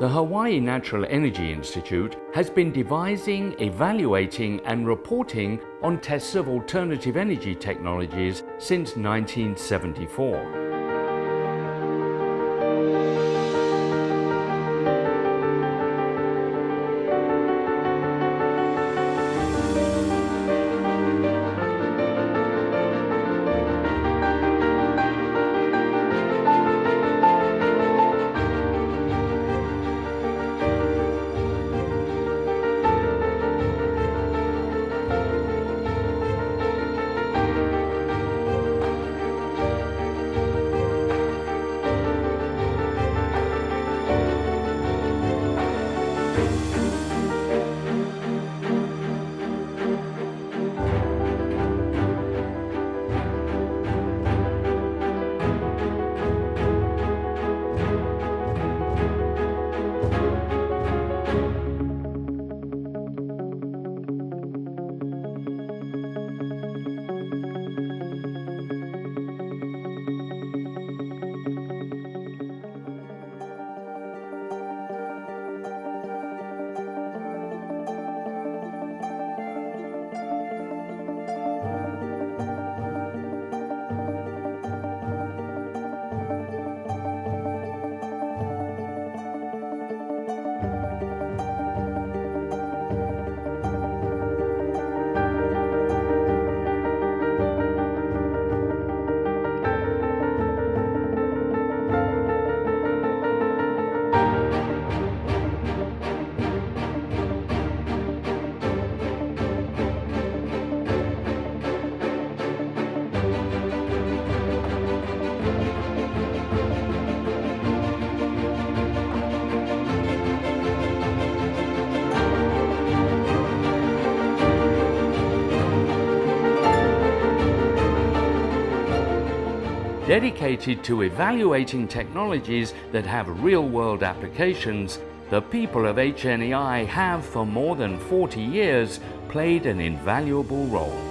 The Hawaii Natural Energy Institute has been devising, evaluating and reporting on tests of alternative energy technologies since 1974. Dedicated to evaluating technologies that have real-world applications, the people of HNEI have for more than 40 years played an invaluable role.